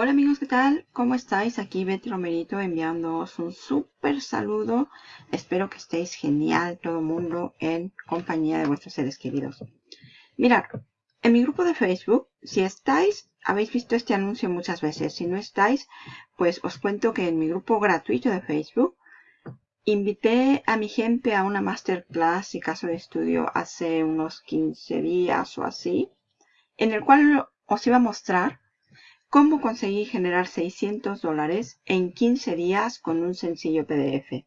Hola amigos, ¿qué tal? ¿Cómo estáis? Aquí Betty Romerito enviándoos un súper saludo. Espero que estéis genial todo el mundo en compañía de vuestros seres queridos. Mirad, en mi grupo de Facebook, si estáis, habéis visto este anuncio muchas veces. Si no estáis, pues os cuento que en mi grupo gratuito de Facebook invité a mi gente a una masterclass y caso de estudio hace unos 15 días o así, en el cual os iba a mostrar cómo conseguí generar 600 dólares en 15 días con un sencillo PDF.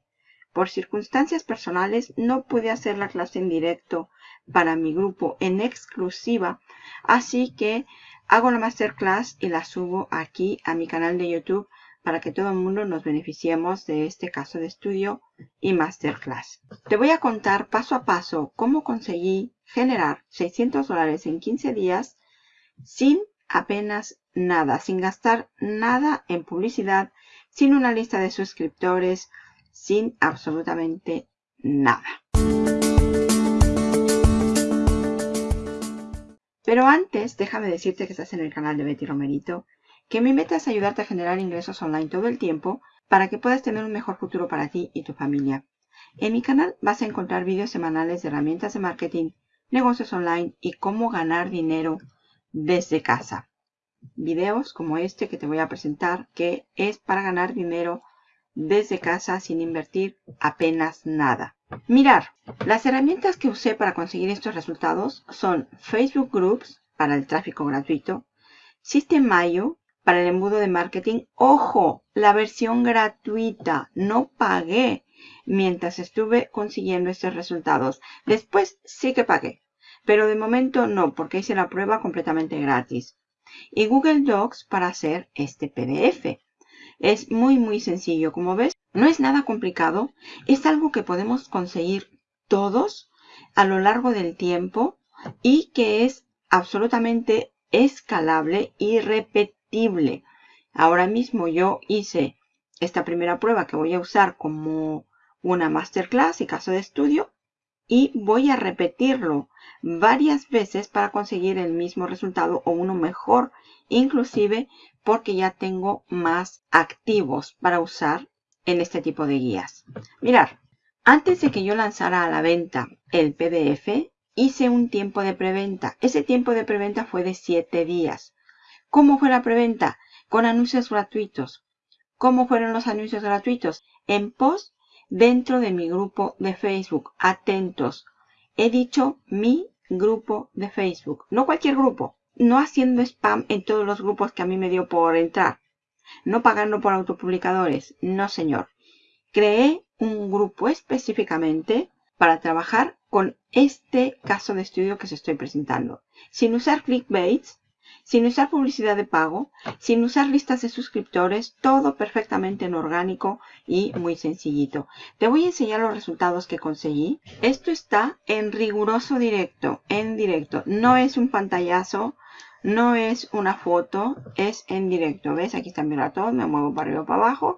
Por circunstancias personales no pude hacer la clase en directo para mi grupo en exclusiva, así que hago la masterclass y la subo aquí a mi canal de YouTube para que todo el mundo nos beneficiemos de este caso de estudio y masterclass. Te voy a contar paso a paso cómo conseguí generar 600 dólares en 15 días sin apenas nada, sin gastar nada en publicidad, sin una lista de suscriptores, sin absolutamente nada. Pero antes, déjame decirte que estás en el canal de Betty Romerito, que mi meta es ayudarte a generar ingresos online todo el tiempo para que puedas tener un mejor futuro para ti y tu familia. En mi canal vas a encontrar vídeos semanales de herramientas de marketing, negocios online y cómo ganar dinero desde casa. Videos como este que te voy a presentar que es para ganar dinero desde casa sin invertir apenas nada. Mirar, las herramientas que usé para conseguir estos resultados son Facebook Groups para el tráfico gratuito, System.io para el embudo de marketing. Ojo, la versión gratuita, no pagué mientras estuve consiguiendo estos resultados. Después sí que pagué, pero de momento no, porque hice la prueba completamente gratis. Y Google Docs para hacer este PDF. Es muy muy sencillo, como ves. No es nada complicado. Es algo que podemos conseguir todos a lo largo del tiempo y que es absolutamente escalable y repetible. Ahora mismo yo hice esta primera prueba que voy a usar como una masterclass y caso de estudio y voy a repetirlo varias veces para conseguir el mismo resultado o uno mejor inclusive porque ya tengo más activos para usar en este tipo de guías. Mirar, antes de que yo lanzara a la venta el PDF, hice un tiempo de preventa. Ese tiempo de preventa fue de 7 días. ¿Cómo fue la preventa? Con anuncios gratuitos. ¿Cómo fueron los anuncios gratuitos? En post dentro de mi grupo de Facebook. Atentos. He dicho mi grupo de Facebook. No cualquier grupo no haciendo spam en todos los grupos que a mí me dio por entrar. No pagando por autopublicadores. No, señor. Creé un grupo específicamente para trabajar con este caso de estudio que se estoy presentando. Sin usar clickbaits, sin usar publicidad de pago, sin usar listas de suscriptores, todo perfectamente en orgánico y muy sencillito. Te voy a enseñar los resultados que conseguí. Esto está en riguroso directo, en directo. No es un pantallazo, no es una foto, es en directo. ¿Ves? Aquí está mi ratón, me muevo para arriba para abajo.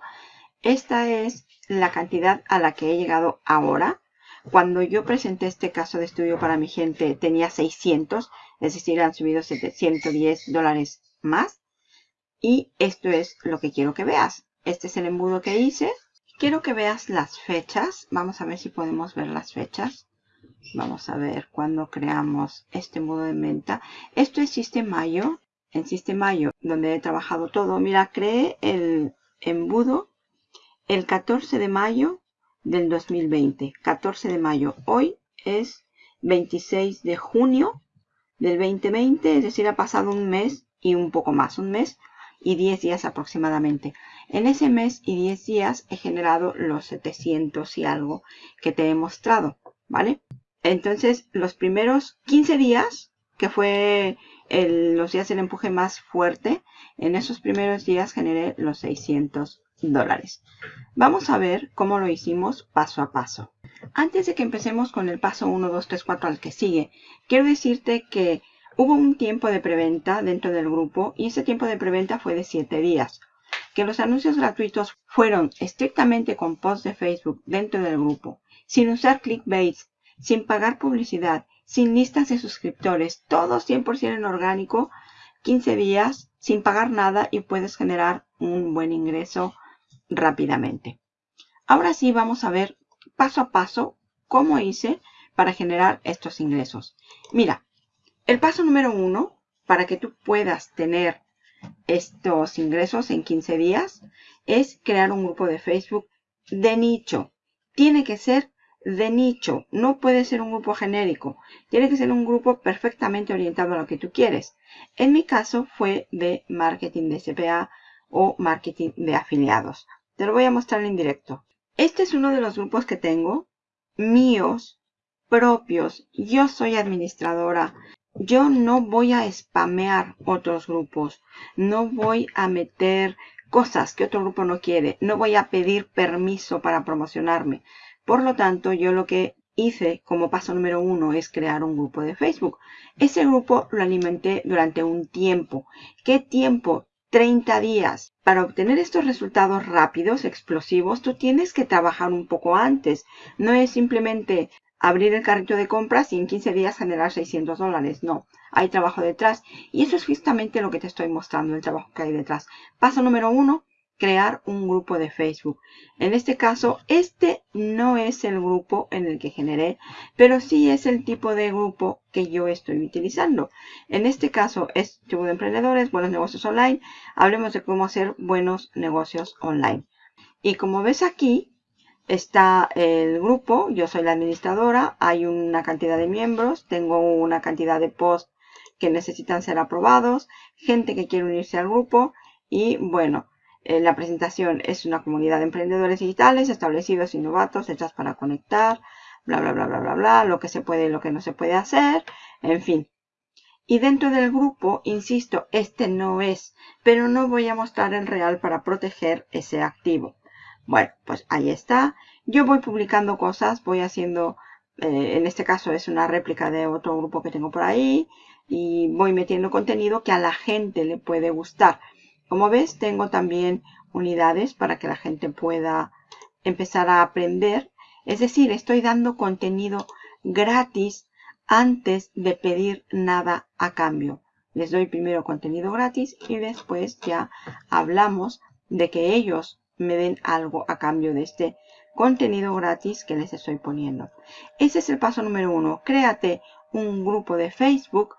Esta es la cantidad a la que he llegado ahora. Cuando yo presenté este caso de estudio para mi gente tenía 600, es decir, han subido 710 dólares más. Y esto es lo que quiero que veas. Este es el embudo que hice. Quiero que veas las fechas. Vamos a ver si podemos ver las fechas. Vamos a ver cuando creamos este embudo de venta. Esto es Sistemayo. En Sistemayo, donde he trabajado todo. Mira, creé el embudo el 14 de mayo del 2020. 14 de mayo. Hoy es 26 de junio del 2020, es decir, ha pasado un mes y un poco más, un mes y 10 días aproximadamente. En ese mes y 10 días he generado los 700 y algo que te he mostrado, ¿vale? Entonces, los primeros 15 días, que fue los días del empuje más fuerte, en esos primeros días generé los 600 dólares. Vamos a ver cómo lo hicimos paso a paso. Antes de que empecemos con el paso 1, 2, 3, 4 al que sigue, quiero decirte que hubo un tiempo de preventa dentro del grupo y ese tiempo de preventa fue de 7 días. Que los anuncios gratuitos fueron estrictamente con posts de Facebook dentro del grupo, sin usar clickbaits, sin pagar publicidad, sin listas de suscriptores, todo 100% en orgánico, 15 días sin pagar nada y puedes generar un buen ingreso rápidamente. Ahora sí vamos a ver paso a paso cómo hice para generar estos ingresos. Mira, el paso número uno para que tú puedas tener estos ingresos en 15 días es crear un grupo de Facebook de nicho. Tiene que ser de nicho, no puede ser un grupo genérico. Tiene que ser un grupo perfectamente orientado a lo que tú quieres. En mi caso fue de marketing de CPA o marketing de afiliados. Te lo voy a mostrar en directo. Este es uno de los grupos que tengo, míos, propios. Yo soy administradora. Yo no voy a spamear otros grupos. No voy a meter cosas que otro grupo no quiere. No voy a pedir permiso para promocionarme. Por lo tanto, yo lo que hice como paso número uno es crear un grupo de Facebook. Ese grupo lo alimenté durante un tiempo. ¿Qué tiempo? 30 días. Para obtener estos resultados rápidos, explosivos, tú tienes que trabajar un poco antes. No es simplemente abrir el carrito de compras y en 15 días generar 600 dólares. No, hay trabajo detrás. Y eso es justamente lo que te estoy mostrando, el trabajo que hay detrás. Paso número uno, crear un grupo de Facebook. En este caso, este no es el grupo en el que generé, pero sí es el tipo de grupo que yo estoy utilizando. En este caso es tipo de emprendedores, buenos negocios online. Hablemos de cómo hacer buenos negocios online. Y como ves aquí, está el grupo, yo soy la administradora, hay una cantidad de miembros, tengo una cantidad de posts que necesitan ser aprobados, gente que quiere unirse al grupo y bueno, la presentación es una comunidad de emprendedores digitales establecidos y novatos hechas para conectar, bla, bla, bla, bla, bla, bla, lo que se puede y lo que no se puede hacer, en fin. Y dentro del grupo, insisto, este no es, pero no voy a mostrar el real para proteger ese activo. Bueno, pues ahí está. Yo voy publicando cosas, voy haciendo, eh, en este caso es una réplica de otro grupo que tengo por ahí, y voy metiendo contenido que a la gente le puede gustar. Como ves, tengo también unidades para que la gente pueda empezar a aprender. Es decir, estoy dando contenido gratis antes de pedir nada a cambio. Les doy primero contenido gratis y después ya hablamos de que ellos me den algo a cambio de este contenido gratis que les estoy poniendo. Ese es el paso número uno. Créate un grupo de Facebook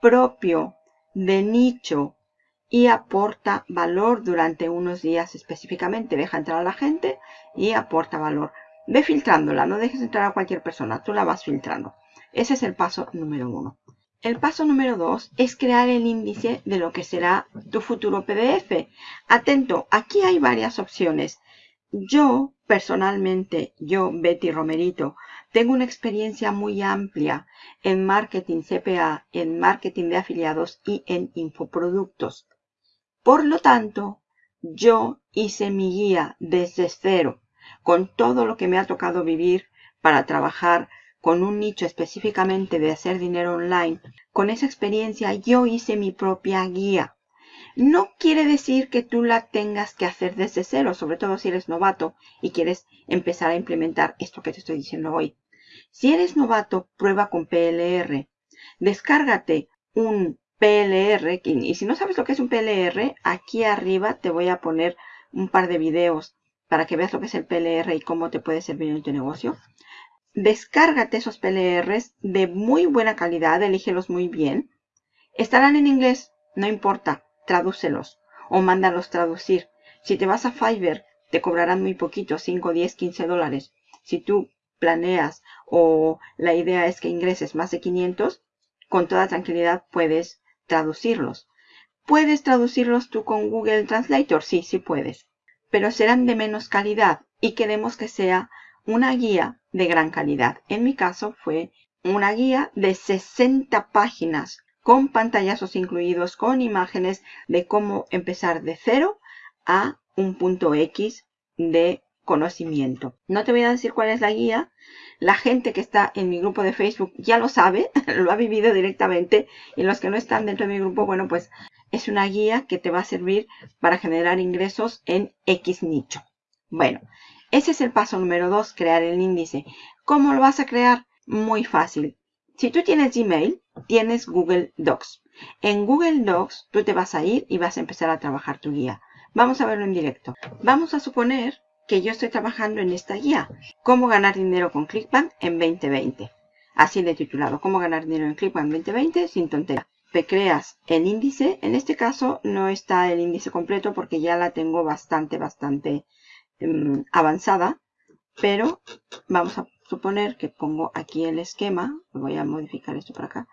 propio de nicho y aporta valor durante unos días específicamente. Deja entrar a la gente y aporta valor. Ve filtrándola, no dejes entrar a cualquier persona, tú la vas filtrando. Ese es el paso número uno. El paso número dos es crear el índice de lo que será tu futuro PDF. Atento, aquí hay varias opciones. Yo, personalmente, yo, Betty Romerito, tengo una experiencia muy amplia en marketing CPA, en marketing de afiliados y en infoproductos. Por lo tanto, yo hice mi guía desde cero, con todo lo que me ha tocado vivir para trabajar con un nicho específicamente de hacer dinero online. Con esa experiencia yo hice mi propia guía. No quiere decir que tú la tengas que hacer desde cero, sobre todo si eres novato y quieres empezar a implementar esto que te estoy diciendo hoy. Si eres novato, prueba con PLR. Descárgate un PLR. Y si no sabes lo que es un PLR, aquí arriba te voy a poner un par de videos para que veas lo que es el PLR y cómo te puede servir en tu negocio. Descárgate esos PLRs de muy buena calidad, elígelos muy bien. Estarán en inglés, no importa, tradúcelos o mándalos traducir. Si te vas a Fiverr, te cobrarán muy poquito, 5, 10, 15 dólares. Si tú planeas o la idea es que ingreses más de 500, con toda tranquilidad puedes traducirlos. ¿Puedes traducirlos tú con Google Translator? Sí, sí puedes. Pero serán de menos calidad y queremos que sea una guía de gran calidad. En mi caso fue una guía de 60 páginas con pantallazos incluidos, con imágenes de cómo empezar de cero a un punto X de conocimiento. No te voy a decir cuál es la guía. La gente que está en mi grupo de Facebook ya lo sabe, lo ha vivido directamente. Y los que no están dentro de mi grupo, bueno, pues es una guía que te va a servir para generar ingresos en X nicho. Bueno, ese es el paso número 2, crear el índice. ¿Cómo lo vas a crear? Muy fácil. Si tú tienes Gmail, tienes Google Docs. En Google Docs tú te vas a ir y vas a empezar a trabajar tu guía. Vamos a verlo en directo. Vamos a suponer que yo estoy trabajando en esta guía. Cómo ganar dinero con ClickBank en 2020. Así de titulado. Cómo ganar dinero en ClickBank en 2020 sin tontería. Te creas el índice. En este caso no está el índice completo porque ya la tengo bastante, bastante em, avanzada. Pero vamos a suponer que pongo aquí el esquema. Voy a modificar esto por acá.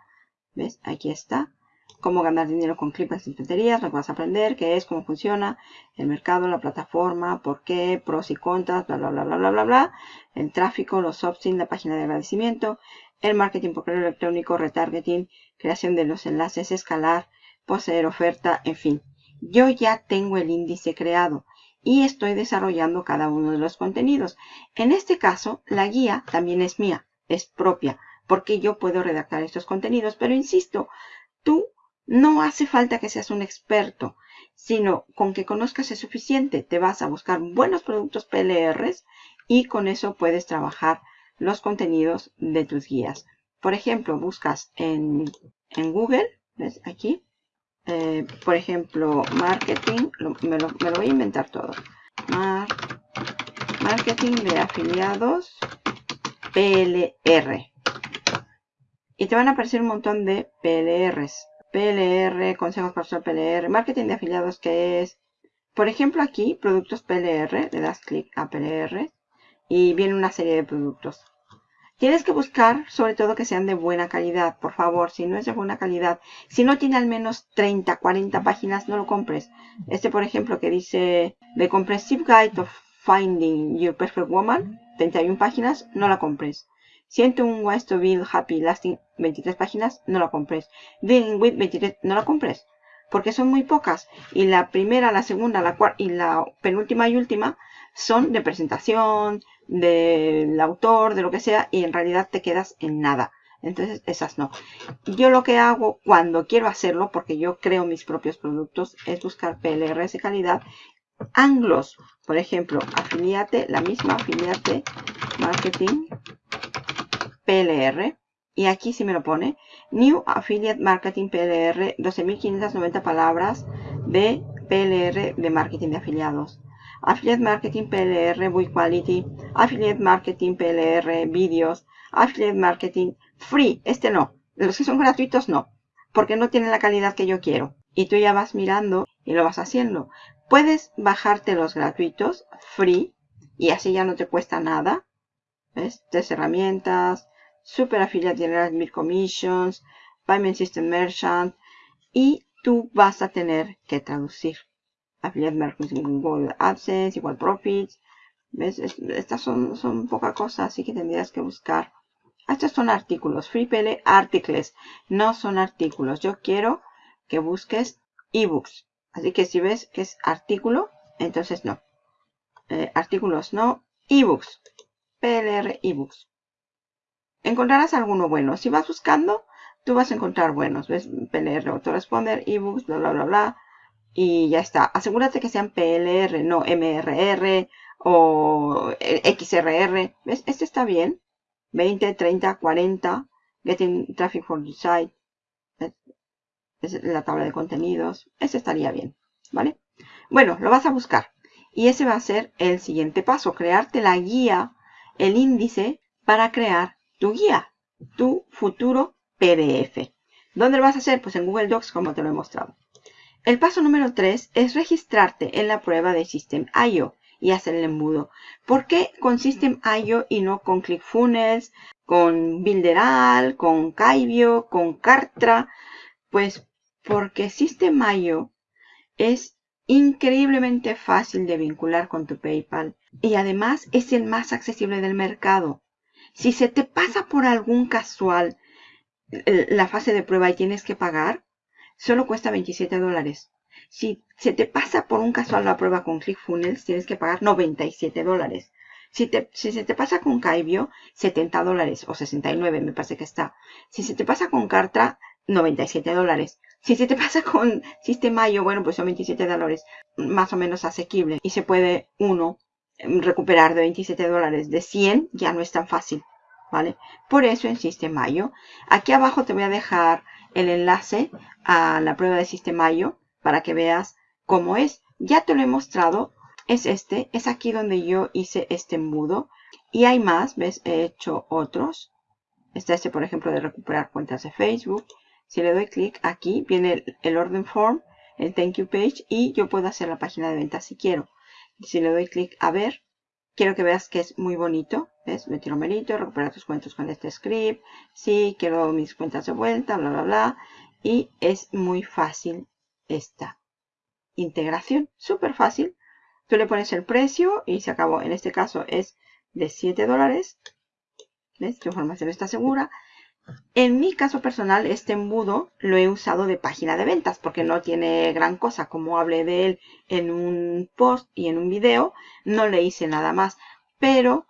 ¿Ves? Aquí está. Cómo ganar dinero con clips sin tonterías. Lo que vas a aprender. Qué es, cómo funciona el mercado, la plataforma, por qué, pros y contras, bla, bla, bla, bla, bla, bla, bla. El tráfico, los opt-in, la página de agradecimiento. El marketing por correo electrónico, retargeting, creación de los enlaces, escalar, poseer oferta, en fin. Yo ya tengo el índice creado y estoy desarrollando cada uno de los contenidos. En este caso, la guía también es mía, es propia porque yo puedo redactar estos contenidos. Pero insisto, tú no hace falta que seas un experto, sino con que conozcas es suficiente. Te vas a buscar buenos productos PLRs y con eso puedes trabajar los contenidos de tus guías. Por ejemplo, buscas en, Google, ¿ves? Aquí, eh, por ejemplo, marketing, me, lo, voy a inventar todo. marketing de afiliados PLR y te van a aparecer un montón de PLRs. PLR, consejos para usar PLR, marketing de afiliados que es, por ejemplo aquí, productos PLR, le das clic a PLR y viene una serie de productos. Tienes que buscar sobre todo que sean de buena calidad, por favor, si no es de buena calidad, si no tiene al menos 30, 40 páginas, no lo compres. Este, por ejemplo, que dice The Comprehensive Guide of Finding Your Perfect Woman, 31 páginas, no la compres. Siento un Ways to Build Happy Lasting 23 páginas, no la compres. Dealing with 23, no la compres. Porque son muy pocas. Y la primera, la segunda, la cuarta y la penúltima y última son de presentación, del autor, de lo que sea. Y en realidad te quedas en nada. Entonces, esas no. Yo lo que hago cuando quiero hacerlo, porque yo creo mis propios productos, es buscar PLRs de calidad. Anglos, por ejemplo, afiliate, la misma afiliate marketing PLR. Y aquí sí me lo pone. New Affiliate Marketing PLR, 12.590 palabras de PLR de marketing de afiliados. Affiliate Marketing PLR Buy Quality. Affiliate Marketing PLR Videos. Affiliate Marketing Free. Este no. Los que son gratuitos no. Porque no tienen la calidad que yo quiero. Y tú ya vas mirando y lo vas haciendo. Puedes bajarte los gratuitos, free, y así ya no te cuesta nada. ¿Ves? Tres herramientas, Super Affiliate General Mid Commissions, Payment System Merchant y tú vas a tener que traducir. Affiliate Marketing Google AdSense, igual Profits. ¿Ves? Estas son, son poca cosa, así que tendrías que buscar. Estos son artículos, FreePL Articles, no son artículos. Yo quiero que busques ebooks. Así que si ves que es artículo, entonces no. Eh, artículos no, ebooks. PLR ebooks encontrarás alguno bueno. Si vas buscando, tú vas a encontrar buenos. ¿Ves? PLR Autoresponder, ebooks, bla, bla, bla, bla. Y ya está. Asegúrate que sean PLR, no MRR o XRR. ¿Ves? Este está bien. 20, 30, 40. Getting Traffic for the Site. Es la tabla de contenidos. Este estaría bien. ¿Vale? Bueno, lo vas a buscar. Y ese va a ser el siguiente paso. Crearte la guía, el índice para crear tu guía, tu futuro PDF. ¿Dónde lo vas a hacer? Pues en Google Docs como te lo he mostrado. El paso número 3 es registrarte en la prueba de System.io y hacer el embudo. ¿Por qué con System.io y no con ClickFunnels, con Builderal, con Kaibio, con Kartra? Pues porque System.io es increíblemente fácil de vincular con tu PayPal y además es el más accesible del mercado. Si se te pasa por algún casual la fase de prueba y tienes que pagar, solo cuesta 27 dólares. Si se te pasa por un casual la prueba con ClickFunnels, tienes que pagar 97 dólares. Si, si, se te pasa con Kaibio, 70 dólares o 69 me parece que está. Si se te pasa con Kartra, 97 dólares. Si se te pasa con Sistemayo, bueno, pues son 27 dólares, más o menos asequible. Y se puede uno recuperar de 27 dólares de 100 ya no es tan fácil. ¿vale? Por eso en Sistemayo. Aquí abajo te voy a dejar el enlace a la prueba de Sistemayo para que veas cómo es. Ya te lo he mostrado. Es este. Es aquí donde yo hice este embudo. Y hay más. ¿Ves? He hecho otros. Está este, por ejemplo, de recuperar cuentas de Facebook. Si le doy clic aquí, viene el, orden form, el thank you page y yo puedo hacer la página de ventas si quiero. Si le doy clic a ver, quiero que veas que es muy bonito. ¿Ves? Metí numerito, recuperar tus cuentas con este script. Sí, quiero mis cuentas de vuelta, bla, bla, bla. Y es muy fácil esta integración. Súper fácil. Tú le pones el precio y se acabó. En este caso es de 7 dólares. ¿Ves? Tu información está segura. En mi caso personal, este embudo lo he usado de página de ventas porque no tiene gran cosa. Como hablé de él en un post y en un video, no le hice nada más. Pero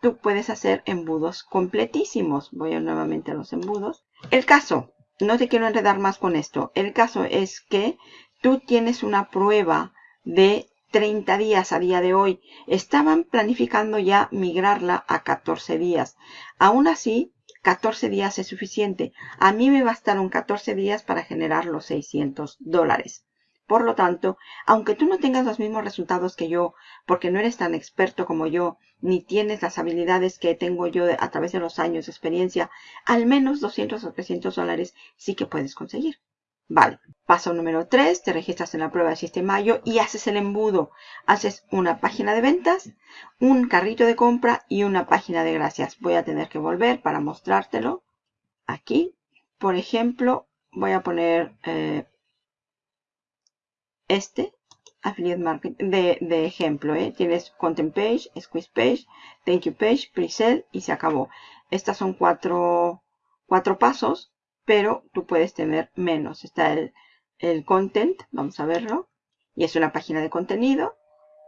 tú puedes hacer embudos completísimos. Voy a nuevamente a los embudos. El caso, no te quiero enredar más con esto. El caso es que tú tienes una prueba de 30 días a día de hoy. Estaban planificando ya migrarla a 14 días. Aún así, 14 días es suficiente. A mí me bastaron 14 días para generar los 600 dólares. Por lo tanto, aunque tú no tengas los mismos resultados que yo, porque no eres tan experto como yo, ni tienes las habilidades que tengo yo a través de los años de experiencia, al menos 200 o 300 dólares sí que puedes conseguir. Vale, paso número 3, te registras en la prueba de Sistemayo y haces el embudo. Haces una página de ventas, un carrito de compra y una página de gracias. Voy a tener que volver para mostrártelo. Aquí, por ejemplo, voy a poner eh, este, Affiliate Marketing, de, ejemplo. ¿eh? Tienes Content Page, Squeeze Page, Thank You Page, Pre-Sell y se acabó. Estas son cuatro, cuatro pasos pero tú puedes tener menos. Está el, el content, vamos a verlo, y es una página de contenido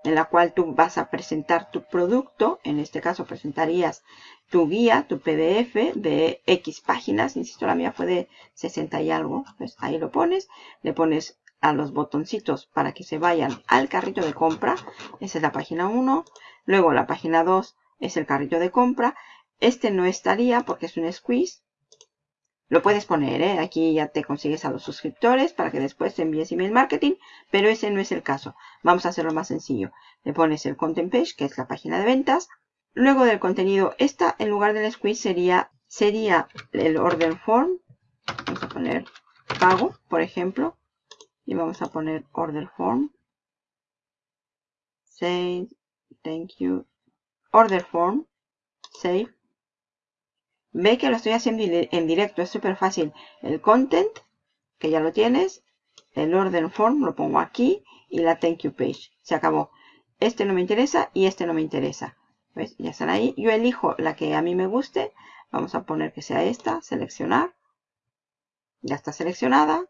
en la cual tú vas a presentar tu producto, en este caso presentarías tu guía, tu PDF de X páginas, insisto la mía fue de 60 y algo, pues ahí lo pones, le pones a los botoncitos para que se vayan al carrito de compra, esa es la página 1, luego la página 2 es el carrito de compra, este no estaría porque es un squeeze, lo puedes poner, ¿eh? aquí ya te consigues a los suscriptores para que después te envíes email marketing, pero ese no es el caso. Vamos a hacerlo más sencillo. Le pones el content page, que es la página de ventas. Luego del contenido, esta en lugar del squeeze sería, sería el order form. Vamos a poner pago, por ejemplo. Y vamos a poner order form. Save, thank you. Order form, save. Ve que lo estoy haciendo en directo, es súper fácil. El content, que ya lo tienes, el order form lo pongo aquí y la thank you page. Se acabó. Este no me interesa y este no me interesa. ¿Ves? Ya están ahí. Yo elijo la que a mí me guste. Vamos a poner que sea esta, seleccionar. Ya está seleccionada.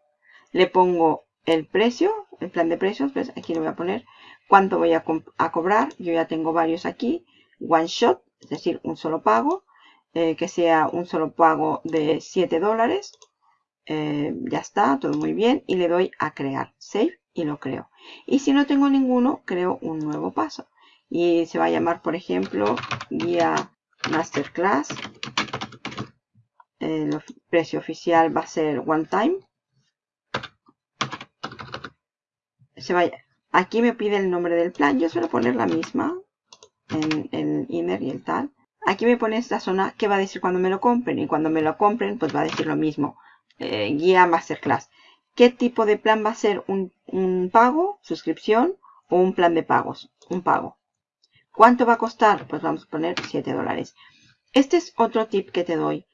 Le pongo el precio, el plan de precios. ¿Ves? Aquí le voy a poner cuánto voy a, a cobrar. Yo ya tengo varios aquí. One shot, es decir, un solo pago. Eh, que sea un solo pago de 7 dólares. Eh, ya está, todo muy bien. Y le doy a crear, save y lo creo. Y si no tengo ninguno, creo un nuevo paso. Y se va a llamar, por ejemplo, guía masterclass. El precio oficial va a ser one time. Se. Aquí me pide el nombre del plan. Yo suelo poner la misma en el inner y el tal. Aquí me pone esta zona que va a decir cuando me lo compren. Y cuando me lo compren, pues va a decir lo mismo. Eh, guía Masterclass. ¿Qué tipo de plan va a ser? ¿Un, ¿Un, pago, suscripción o un plan de pagos? Un pago. ¿Cuánto va a costar? Pues vamos a poner 7 dólares. Este es otro tip que te doy.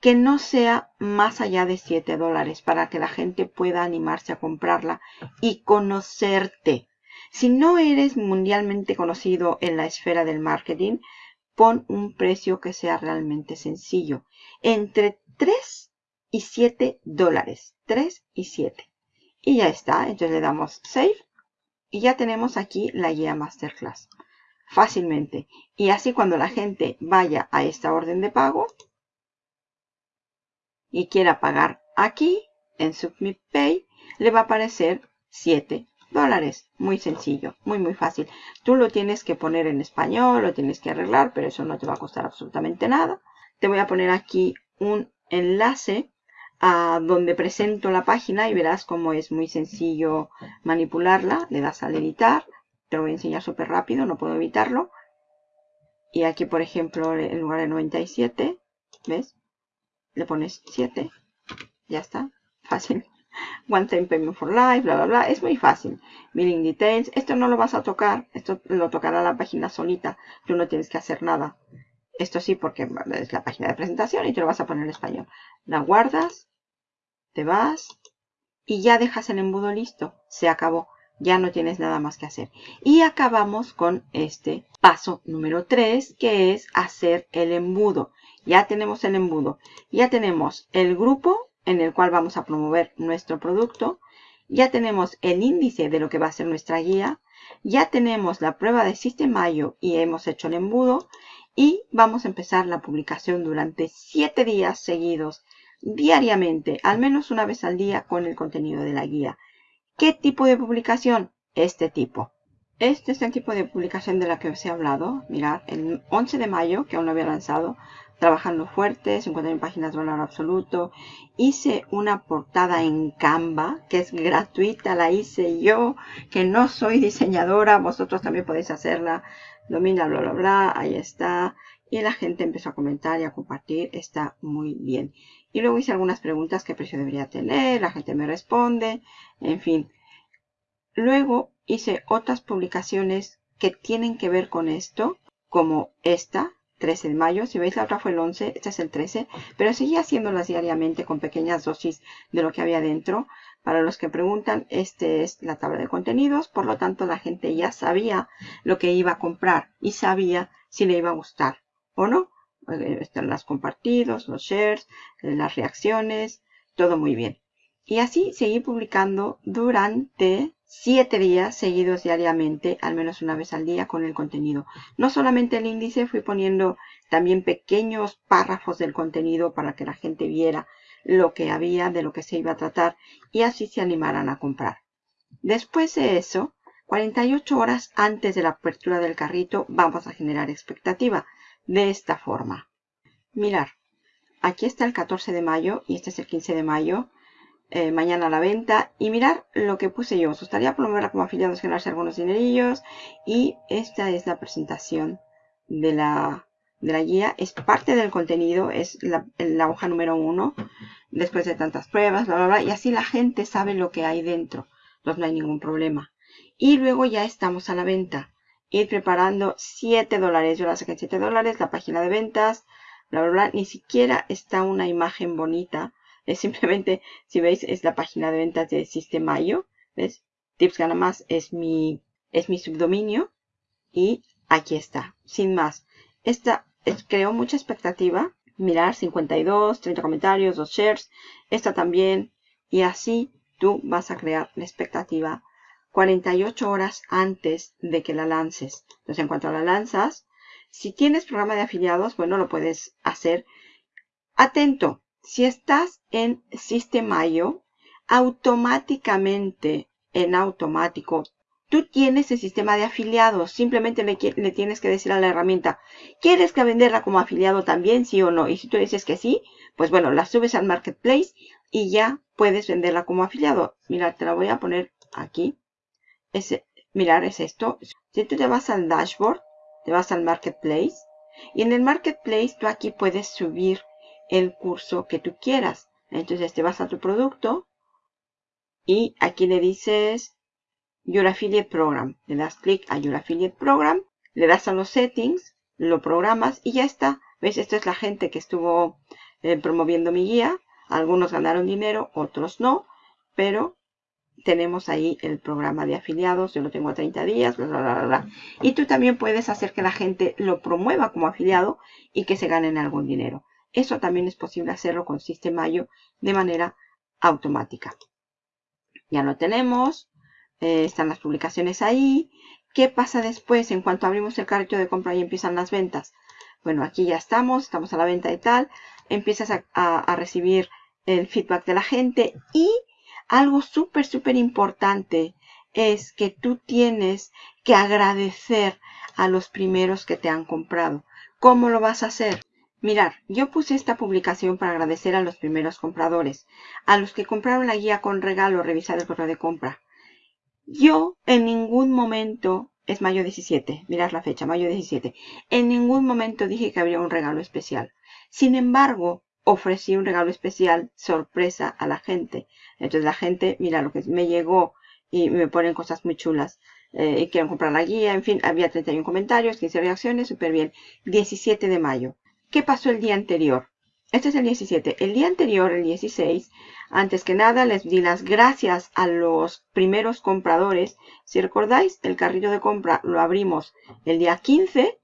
Que no sea más allá de 7 dólares para que la gente pueda animarse a comprarla y conocerte. Si no eres mundialmente conocido en la esfera del marketing, pon un precio que sea realmente sencillo. Entre 3 y 7 dólares. 3 y 7. Y ya está. Entonces le damos Save. Y ya tenemos aquí la guía Masterclass. Fácilmente. Y así cuando la gente vaya a esta orden de pago y quiera pagar aquí en Submit Pay, le va a aparecer 7 dólares. Muy sencillo, muy muy fácil. Tú lo tienes que poner en español, lo tienes que arreglar, pero eso no te va a costar absolutamente nada. te voy a poner aquí un enlace a donde presento la página y verás cómo es muy sencillo manipularla. Le das al editar, te voy a enseñar súper rápido, no puedo evitarlo. Y aquí, por ejemplo, en lugar de 97, ¿ves? Le pones 7, ya está, fácil. One Time Payment for Life, bla, bla, bla. Es muy fácil. Billing Details. Esto no lo vas a tocar. Esto lo tocará la página solita. Tú no tienes que hacer nada. Esto sí, porque es la página de presentación y te lo vas a poner en español. La guardas, te vas y ya dejas el embudo listo. Se acabó. Ya no tienes nada más que hacer. Y acabamos con este paso número 3, que es hacer el embudo. Ya tenemos el embudo. Ya tenemos el grupo en el cual vamos a promover nuestro producto. Ya tenemos el índice de lo que va a ser nuestra guía. Ya tenemos la prueba de Sistemayo y hemos hecho el embudo. Y vamos a empezar la publicación durante 7 días seguidos, diariamente, al menos una vez al día con el contenido de la guía. ¿Qué tipo de publicación? Este tipo. Este es el tipo de publicación de la que os he hablado. Mirad, el 11 de mayo, que aún no había lanzado, trabajando fuerte, 51 páginas de valor absoluto. Hice una portada en Canva, que es gratuita, la hice yo, que no soy diseñadora, vosotros también podéis hacerla. Domina, bla, bla, bla, ahí está. Y la gente empezó a comentar y a compartir, está muy bien. Y luego hice algunas preguntas, qué precio debería tener, la gente me responde, en fin. Luego hice otras publicaciones que tienen que ver con esto, como esta, 13 de mayo. Si veis, la otra fue el 11, este es el 13. Pero seguí haciéndolas diariamente con pequeñas dosis de lo que había dentro. Para los que preguntan, este es la tabla de contenidos. Por lo tanto, la gente ya sabía lo que iba a comprar y sabía si le iba a gustar o no. Eh, están las compartidos, los shares, eh, las reacciones, todo muy bien. Y así seguí publicando durante siete días seguidos diariamente, al menos una vez al día con el contenido. No solamente el índice, fui poniendo también pequeños párrafos del contenido para que la gente viera lo que había, de lo que se iba a tratar y así se animaran a comprar. Después de eso, 48 horas antes de la apertura del carrito, vamos a generar expectativa de esta forma. Mirar, aquí está el 14 de mayo y este es el 15 de mayo. Eh, mañana a la venta y mirar lo que puse yo. Os gustaría promoverla como afiliados, ganarse algunos dinerillos. Y esta es la presentación de la, de la guía. Es parte del contenido, es la, la hoja número uno. Después de tantas pruebas, bla, bla, bla. Y así la gente sabe lo que hay dentro. Entonces no hay ningún problema. Y luego ya estamos a la venta. Ir preparando 7 dólares. Yo la saqué en 7 dólares. La página de ventas, bla, bla, bla. Ni siquiera está una imagen bonita es simplemente, si veis, es la página de ventas de Sistemayo. ¿Ves? Tips Gana Más es mi, es mi subdominio. Y aquí está, sin más. Esta creó mucha expectativa. Mirar 52, 30 comentarios, 2 shares. Esta también. Y así tú vas a crear la expectativa 48 horas antes de que la lances. Entonces, en cuanto la lanzas, si tienes programa de afiliados, bueno, lo puedes hacer. Atento, si estás en Sistemayo, automáticamente, en automático, tú tienes el sistema de afiliados. Simplemente le, tienes que decir a la herramienta, ¿quieres que venderla como afiliado también, sí o no? Y si tú dices que sí, pues bueno, la subes al Marketplace y ya puedes venderla como afiliado. Mira, te la voy a poner aquí. Mirar, es esto. Si tú te vas al dashboard, te vas al Marketplace. Y en el Marketplace tú aquí puedes subir el curso que tú quieras. Entonces te vas a tu producto y aquí le dices Your Affiliate Program. Le das clic a Your Affiliate Program, le das a los settings, lo programas y ya está. ¿Ves? Esto es la gente que estuvo eh, promoviendo mi guía. Algunos ganaron dinero, otros no, pero tenemos ahí el programa de afiliados. Yo lo tengo a 30 días, bla, bla, bla, bla. Y tú también puedes hacer que la gente lo promueva como afiliado y que se ganen algún dinero. Eso también es posible hacerlo con Sistemayo de manera automática. Ya lo tenemos. Eh, están las publicaciones ahí. ¿Qué pasa después en cuanto abrimos el carrito de compra y empiezan las ventas? Bueno, aquí ya estamos, estamos a la venta y tal. Empiezas a, a recibir el feedback de la gente y algo súper, súper importante es que tú tienes que agradecer a los primeros que te han comprado. ¿Cómo lo vas a hacer? Mirar, yo puse esta publicación para agradecer a los primeros compradores, a los que compraron la guía con regalo, revisar el correo de compra. Yo en ningún momento, es mayo 17, mirad la fecha, mayo 17, en ningún momento dije que habría un regalo especial. Sin embargo, ofrecí un regalo especial, sorpresa a la gente. Entonces la gente, mira lo que me llegó y me ponen cosas muy chulas. Eh, y quieren comprar la guía, en fin, había 31 comentarios, 15 reacciones, súper bien. 17 de mayo. ¿Qué pasó el día anterior? Este es el 17. El día anterior, el 16, antes que nada les di las gracias a los primeros compradores. Si recordáis, el carrito de compra lo abrimos el día 15.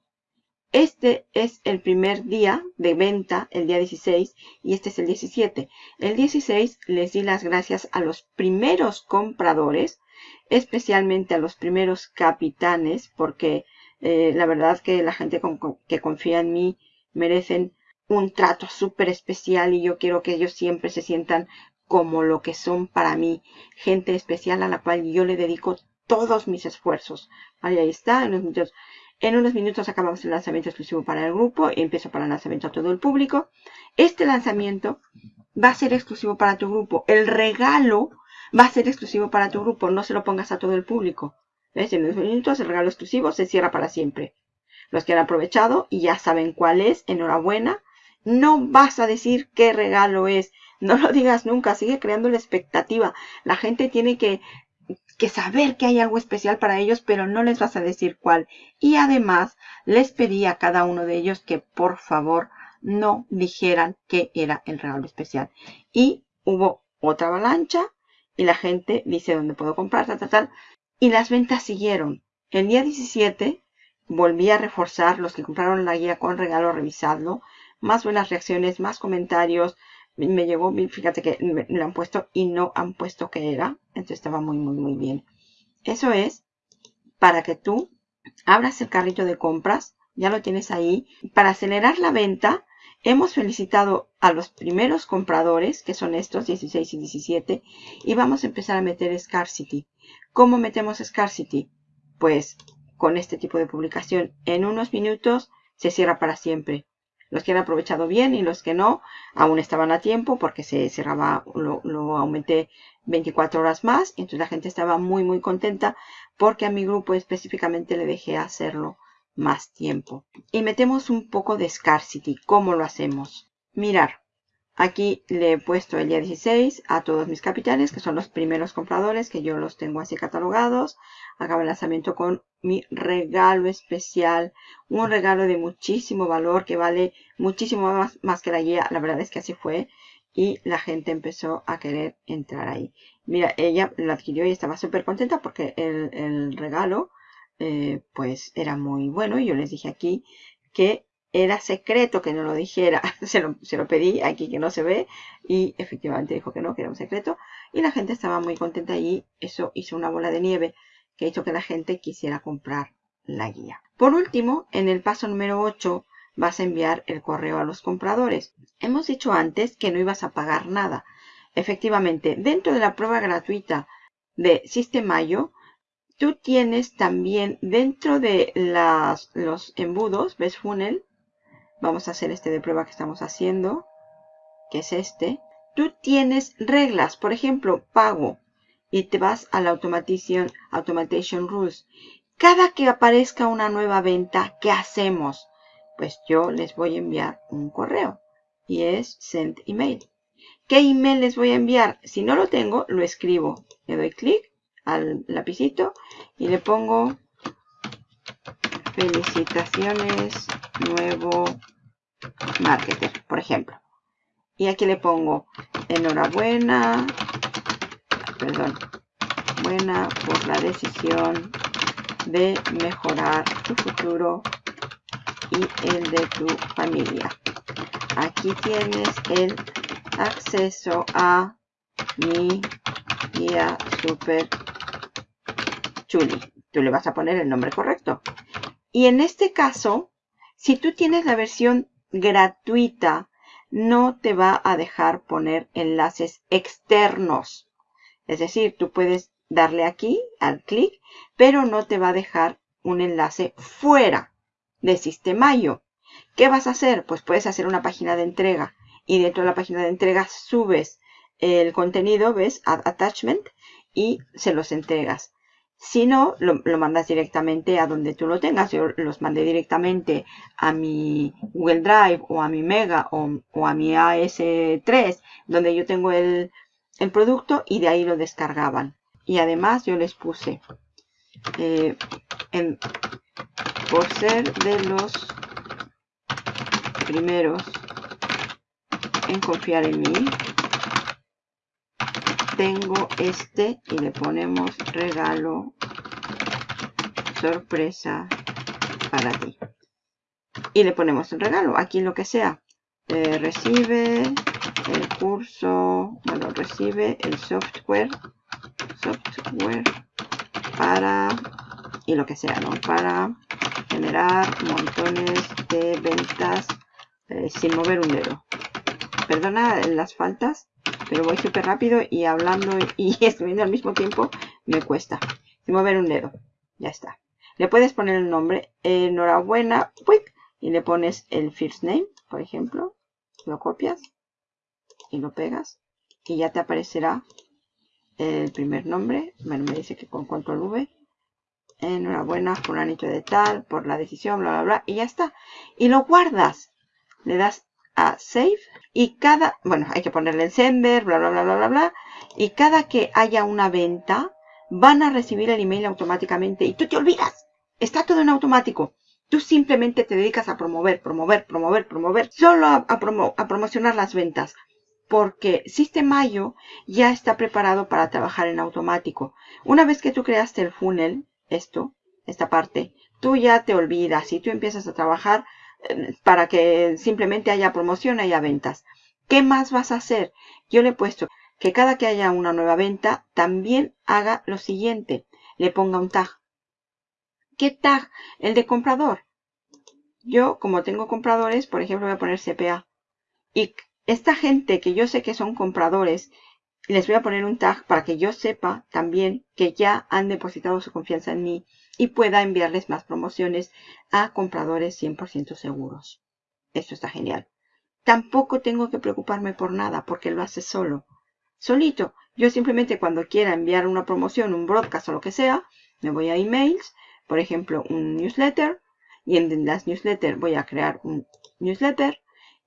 Este es el primer día de venta, el día 16, y este es el 17. El 16 les di las gracias a los primeros compradores, especialmente a los primeros capitanes, porque eh, la verdad que la gente que confía en mí merecen un trato súper especial y yo quiero que ellos siempre se sientan como lo que son para mí, gente especial a la cual yo le dedico todos mis esfuerzos. ahí está, en unos minutos, en unos minutos acabamos el lanzamiento exclusivo para el grupo y empiezo para el lanzamiento a todo el público. Este lanzamiento va a ser exclusivo para tu grupo. El regalo va a ser exclusivo para tu grupo. No se lo pongas a todo el público. ¿Ves? En unos minutos el regalo exclusivo se cierra para siempre los que han aprovechado y ya saben cuál es, enhorabuena. No vas a decir qué regalo es, no lo digas nunca, sigue creando la expectativa. La gente tiene que, que saber que hay algo especial para ellos, pero no les vas a decir cuál. Y además, les pedí a cada uno de ellos que por favor no dijeran qué era el regalo especial. Y hubo otra avalancha y la gente dice dónde puedo comprar, tal, tal, tal. Y las ventas siguieron. El día 17 volví a reforzar los que compraron la guía con regalo, revisadlo. Más buenas reacciones, más comentarios. Me llegó, fíjate que me lo han puesto y no han puesto que era. Entonces estaba muy, muy, muy bien. Eso es para que tú abras el carrito de compras. Ya lo tienes ahí. Para acelerar la venta, hemos felicitado a los primeros compradores, que son estos, 16 y 17. Y vamos a empezar a meter Scarcity. ¿Cómo metemos Scarcity? Pues con este tipo de publicación. En unos minutos se cierra para siempre. Los que han aprovechado bien y los que no, aún estaban a tiempo porque se cerraba, lo, lo aumenté 24 horas más. Entonces la gente estaba muy, muy contenta porque a mi grupo específicamente le dejé hacerlo más tiempo. Y metemos un poco de scarcity. ¿Cómo lo hacemos? Mirar. Aquí le he puesto el día 16 a todos mis capitanes, que son los primeros compradores, que yo los tengo así catalogados. Acaba el lanzamiento con mi regalo especial. Un regalo de muchísimo valor, que vale muchísimo más, más que la guía. La verdad es que así fue. Y la gente empezó a querer entrar ahí. Mira, ella lo adquirió y estaba súper contenta porque el, regalo, eh, pues, era muy bueno. Y yo les dije aquí que era secreto que no lo dijera. Se lo, se lo, pedí aquí que no se ve y efectivamente dijo que no, que era un secreto. Y la gente estaba muy contenta y eso hizo una bola de nieve que hizo que la gente quisiera comprar la guía. Por último, en el paso número 8 vas a enviar el correo a los compradores. Hemos dicho antes que no ibas a pagar nada. Efectivamente, dentro de la prueba gratuita de Sistemayo, tú tienes también dentro de las, los embudos, ves funnel, Vamos a hacer este de prueba que estamos haciendo, que es este. Tú tienes reglas, por ejemplo, pago, y te vas a la Automation, Automation Rules. Cada que aparezca una nueva venta, ¿qué hacemos? Pues yo les voy a enviar un correo y es send email. ¿Qué email les voy a enviar? Si no lo tengo, lo escribo. Le doy clic al lapicito y le pongo felicitaciones nuevo marketer, por ejemplo. Y aquí le pongo enhorabuena, perdón, buena por la decisión de mejorar tu futuro y el de tu familia. Aquí tienes el acceso a mi guía super chuli. Tú le vas a poner el nombre correcto. Y en este caso, si tú tienes la versión gratuita, no te va a dejar poner enlaces externos. Es decir, tú puedes darle aquí al clic, pero no te va a dejar un enlace fuera de Sistemayo. ¿Qué vas a hacer? Pues puedes hacer una página de entrega y dentro de la página de entrega subes el contenido, ¿ves? Attachment y se los entregas. Si no, lo, mandas directamente a donde tú lo tengas. Yo los mandé directamente a mi Google Drive o a mi Mega o, a mi AS3, donde yo tengo el, producto y de ahí lo descargaban. Y además yo les puse, eh, por ser de los primeros en confiar en mí, tengo este y le ponemos regalo sorpresa para ti. Y le ponemos el regalo. Aquí lo que sea. Eh, recibe el curso bueno recibe el software software para y lo que sea no para generar montones de ventas eh, sin mover un dedo perdona las faltas pero voy súper rápido y hablando y escribiendo al mismo tiempo me cuesta. Sin mover un dedo. Ya está. Le puedes poner el nombre. Enhorabuena. Y le pones el first name, por ejemplo. Lo copias. Y lo pegas. Y ya te aparecerá el primer nombre. Bueno, me dice que con control V. Enhorabuena, fulanito de tal, por la decisión, bla, bla, bla. Y ya está. Y lo guardas. Le das a save y cada, bueno, hay que ponerle el sender, bla, bla, bla, bla, bla, bla. Y cada que haya una venta, van a recibir el email automáticamente y tú te olvidas. Está todo en automático. Tú simplemente te dedicas a promover, promover, promover, promover, solo a, a promocionar las ventas. Porque Sistemayo ya está preparado para trabajar en automático. Una vez que tú creaste el funnel, esto, esta parte, tú ya te olvidas y tú empiezas a trabajar para que simplemente haya promoción, haya ventas. ¿Qué más vas a hacer? Yo le he puesto que cada que haya una nueva venta, también haga lo siguiente. Le ponga un tag. ¿Qué tag? El de comprador. Yo, como tengo compradores, por ejemplo, voy a poner CPA. Y esta gente que yo sé que son compradores, les voy a poner un tag para que yo sepa también que ya han depositado su confianza en mí y pueda enviarles más promociones a compradores 100% seguros. Esto está genial. Tampoco tengo que preocuparme por nada porque lo hace solo. Solito. Yo simplemente cuando quiera enviar una promoción, un broadcast o lo que sea, me voy a emails, por ejemplo, un newsletter, y en las newsletters voy a crear un newsletter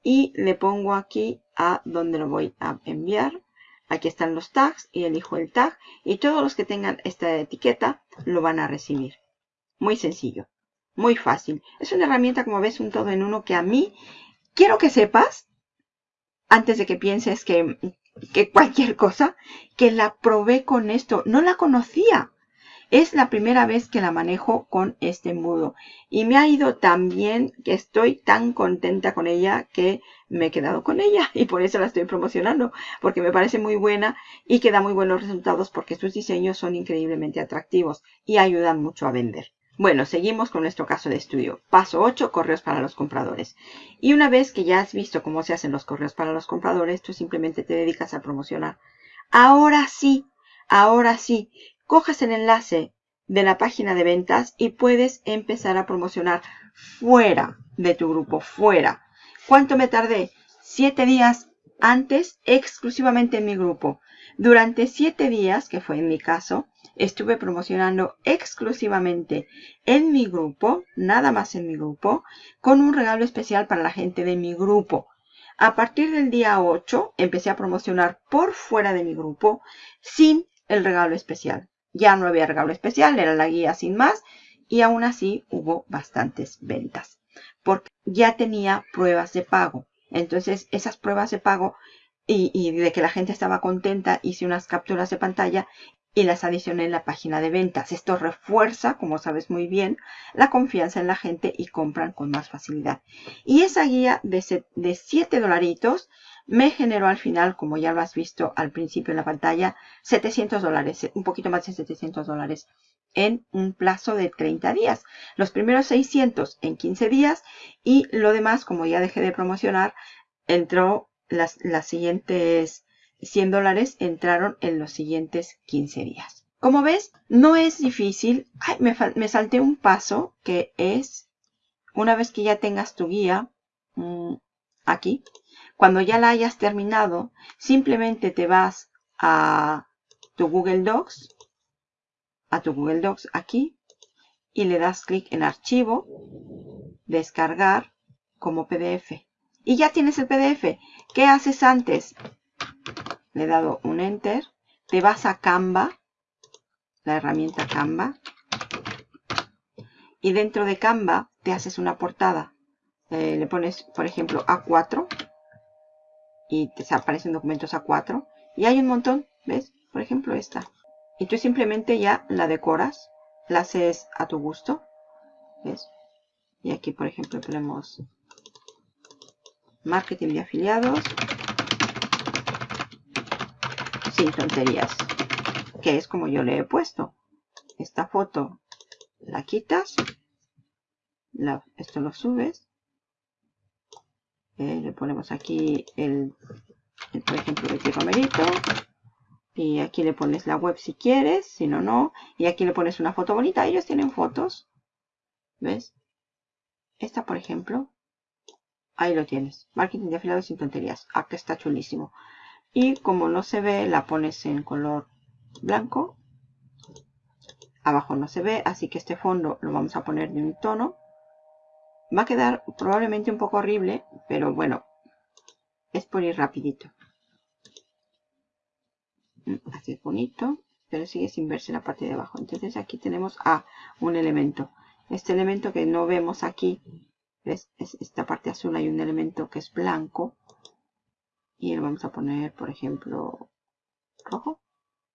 y le pongo aquí a donde lo voy a enviar. Aquí están los tags y elijo el tag y todos los que tengan esta etiqueta lo van a recibir. Muy sencillo, muy fácil. Es una herramienta, como ves, un todo en uno que a mí quiero que sepas, antes de que pienses que, que cualquier cosa, que la probé con esto. No la conocía. Es la primera vez que la manejo con este embudo. Y me ha ido tan bien que estoy tan contenta con ella que me he quedado con ella. Y por eso la estoy promocionando. Porque me parece muy buena y que da muy buenos resultados porque sus diseños son increíblemente atractivos y ayudan mucho a vender. Bueno, seguimos con nuestro caso de estudio. Paso 8, correos para los compradores. Y una vez que ya has visto cómo se hacen los correos para los compradores, tú simplemente te dedicas a promocionar. Ahora sí, ahora sí, coges el enlace de la página de ventas y puedes empezar a promocionar fuera de tu grupo, fuera. ¿Cuánto me tardé? Siete días antes exclusivamente en mi grupo. Durante siete días, que fue en mi caso, estuve promocionando exclusivamente en mi grupo, nada más en mi grupo, con un regalo especial para la gente de mi grupo. A partir del día 8 empecé a promocionar por fuera de mi grupo sin el regalo especial. Ya no había regalo especial, era la guía sin más y aún así hubo bastantes ventas porque ya tenía pruebas de pago. Entonces esas pruebas de pago y, de que la gente estaba contenta, hice unas capturas de pantalla y las adicioné en la página de ventas. Esto refuerza, como sabes muy bien, la confianza en la gente y compran con más facilidad. Y esa guía de, de 7 dolaritos me generó al final, como ya lo has visto al principio en la pantalla, 700 dólares, un poquito más de 700 dólares en un plazo de 30 días. Los primeros 600 en 15 días y lo demás, como ya dejé de promocionar, entró las, las siguientes 100 dólares entraron en los siguientes 15 días. Como ves, no es difícil. Ay, me, me salté un paso que es una vez que ya tengas tu guía mm, aquí, cuando ya la hayas terminado, simplemente te vas a tu Google Docs, a tu Google Docs aquí, y le das clic en archivo, descargar como PDF. Y ya tienes el PDF. ¿Qué haces antes? Le he dado un enter. Te vas a Canva, la herramienta Canva. Y dentro de Canva te haces una portada. Eh, le pones, por ejemplo, A4. Y te aparecen documentos A4. Y hay un montón, ¿ves? Por ejemplo, esta. Y tú simplemente ya la decoras. La haces a tu gusto. ¿Ves? Y aquí, por ejemplo, tenemos marketing de afiliados. Sin tonterías. Que es como yo le he puesto. Esta foto la quitas. esto lo subes. Eh, le ponemos aquí el, por ejemplo, el Romerito. Y aquí le pones la web si quieres, si no, no. Y aquí le pones una foto bonita. Ellos tienen fotos. ¿Ves? Esta, por ejemplo. Ahí lo tienes. Marketing de afiliados sin tonterías. Aquí está chulísimo. Y como no se ve, la pones en color blanco. Abajo no se ve, así que este fondo lo vamos a poner de un tono. Va a quedar probablemente un poco horrible, pero bueno, es por ir rapidito. Mm, así es bonito, pero sigue sin verse la parte de abajo. Entonces aquí tenemos a un elemento. Este elemento que no vemos aquí, ¿ves? Es esta parte azul hay un elemento que es blanco. Y lo vamos a poner, por ejemplo, rojo.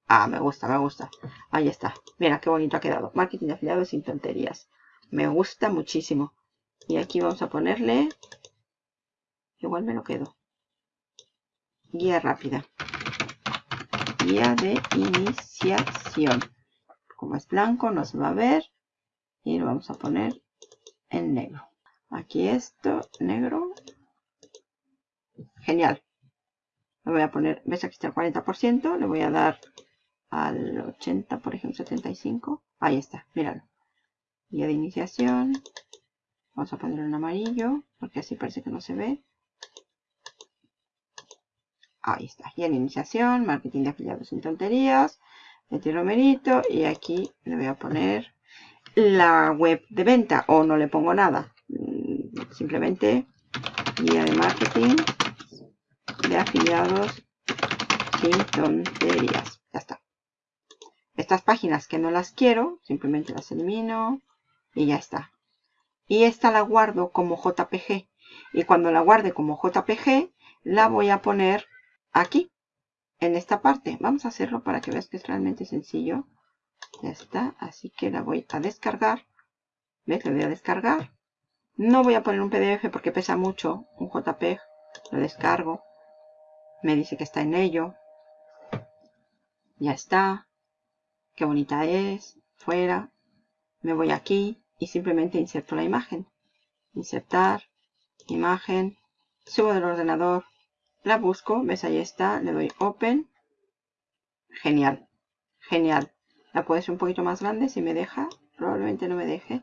Ah, me gusta, me gusta. Ahí está. Mira qué bonito ha quedado. Marketing de afiliados sin tonterías. Me gusta muchísimo. Y aquí vamos a ponerle... Igual me lo quedo. Guía rápida. Guía de iniciación. Como es blanco no se va a ver. Y lo vamos a poner en negro. Aquí esto, negro. Genial. Le voy a poner, ves aquí está el 40%. Le voy a dar al 80, por ejemplo, 75. Ahí está, míralo. Guía de iniciación. Vamos a ponerlo en amarillo, porque así parece que no se ve. Ahí está, guía de iniciación, marketing de afiliados sin tonterías, Betty Romerito, y aquí le voy a poner la web de venta, o no le pongo nada. Mm, simplemente guía de marketing de afiliados sin tonterías. Ya está. Estas páginas que no las quiero, simplemente las elimino y ya está. Y esta la guardo como JPG. Y cuando la guarde como JPG, la voy a poner aquí, en esta parte. Vamos a hacerlo para que veas que es realmente sencillo. Ya está, así que la voy a descargar. ¿Ves? La voy a descargar. No voy a poner un PDF porque pesa mucho, un JPG. Lo descargo. Me dice que está en ello. Ya está qué bonita es, fuera, me voy aquí y simplemente inserto la imagen. Insertar, imagen, subo del ordenador, la busco, ves ahí está, le doy open. Genial, genial. La puedo hacer un poquito más grande si me deja, probablemente no me deje.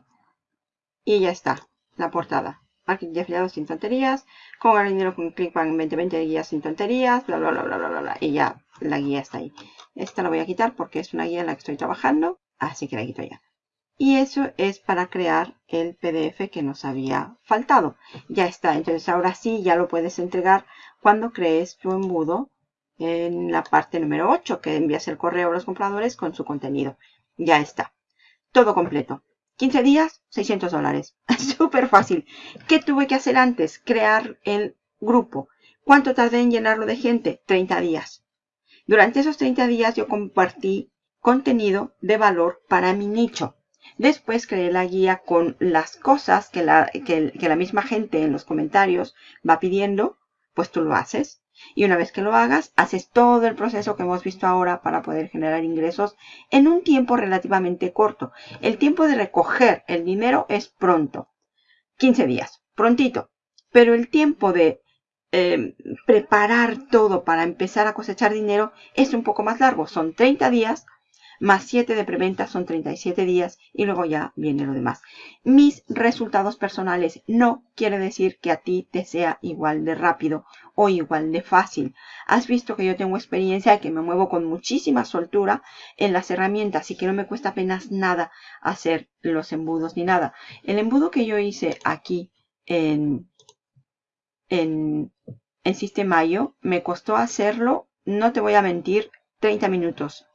Y ya está, la portada. Marketing de afiliados sin tonterías, con ganar dinero con ClickBank 2020 guías sin tonterías, bla bla bla bla bla bla. Y ya la guía está ahí. Esta la voy a quitar porque es una guía en la que estoy trabajando, así que la quito ya. Y eso es para crear el PDF que nos había faltado. Ya está, entonces ahora sí ya lo puedes entregar cuando crees tu embudo en la parte número 8, que envías el correo a los compradores con su contenido. Ya está. Todo completo. 15 días, 600 dólares. Súper fácil. ¿Qué tuve que hacer antes? Crear el grupo. ¿Cuánto tardé en llenarlo de gente? 30 días. Durante esos 30 días yo compartí contenido de valor para mi nicho. Después creé la guía con las cosas que la, misma gente en los comentarios va pidiendo, pues tú lo haces. Y una vez que lo hagas, haces todo el proceso que hemos visto ahora para poder generar ingresos en un tiempo relativamente corto. El tiempo de recoger el dinero es pronto. 15 días, prontito. Pero el tiempo de Em, preparar todo para empezar a cosechar dinero es un poco más largo. Son 30 días más 7 de preventa son 37 días y luego ya viene lo demás. Mis resultados personales no quiere decir que a ti te sea igual de rápido o igual de fácil. Has visto que yo tengo experiencia y que me muevo con muchísima soltura en las herramientas y que no me cuesta apenas nada hacer los embudos ni nada. El embudo que yo hice aquí en, en, en Sistemayo me costó hacerlo, no te voy a mentir, 30 minutos.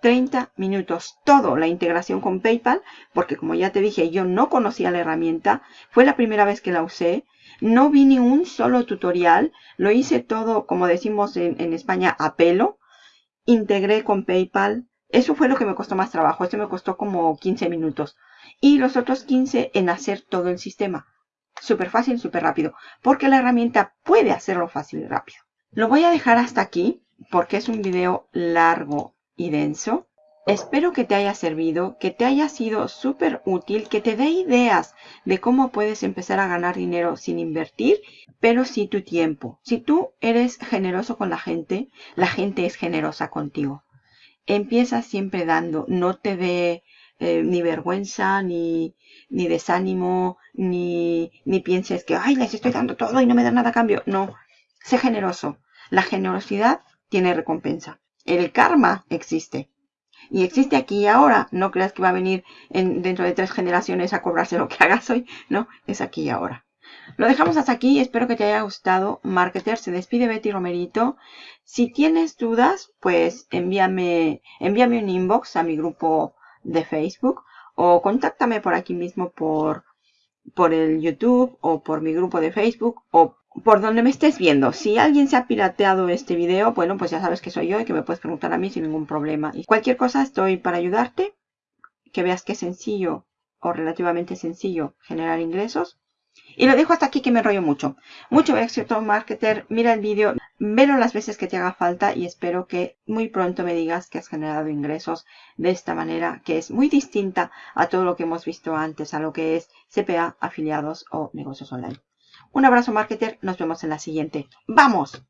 30 minutos. Todo la integración con PayPal, porque como ya te dije, yo no conocía la herramienta, fue la primera vez que la usé, no vi ni un solo tutorial, lo hice todo, como decimos en, en España, a pelo, integré con PayPal, eso fue lo que me costó más trabajo, esto me costó como 15 minutos, y los otros 15 en hacer todo el sistema. Súper fácil, súper rápido, porque la herramienta puede hacerlo fácil y rápido. Lo voy a dejar hasta aquí, porque es un video largo y denso. Espero que te haya servido, que te haya sido súper útil, que te dé ideas de cómo puedes empezar a ganar dinero sin invertir, pero sí tu tiempo. Si tú eres generoso con la gente, la gente es generosa contigo. Empieza siempre dando, no te dé eh, ni vergüenza, ni, ni desánimo, ni, ni pienses que, ay, les estoy dando todo y no me dan nada a cambio. No, sé generoso. La generosidad tiene recompensa. El karma existe. Y existe aquí y ahora. No creas que va a venir en, dentro de tres generaciones a cobrarse lo que hagas hoy. No, es aquí y ahora. Lo dejamos hasta aquí. Espero que te haya gustado. Marketer se despide Betty Romerito. Si tienes dudas, pues envíame, envíame un inbox a mi grupo de Facebook o contáctame por aquí mismo por, por el YouTube o por mi grupo de Facebook o por donde me estés viendo. Si alguien se ha pirateado este video, bueno, pues ya sabes que soy yo y que me puedes preguntar a mí sin ningún problema. Y cualquier cosa estoy para ayudarte. Que veas que es sencillo o relativamente sencillo generar ingresos. Y lo dejo hasta aquí que me enrollo mucho. Mucho éxito, marketer. Mira el vídeo, velo las veces que te haga falta y espero que muy pronto me digas que has generado ingresos de esta manera, que es muy distinta a todo lo que hemos visto antes, a lo que es CPA, afiliados o negocios online. Un abrazo, marketer. Nos vemos en la siguiente. ¡Vamos!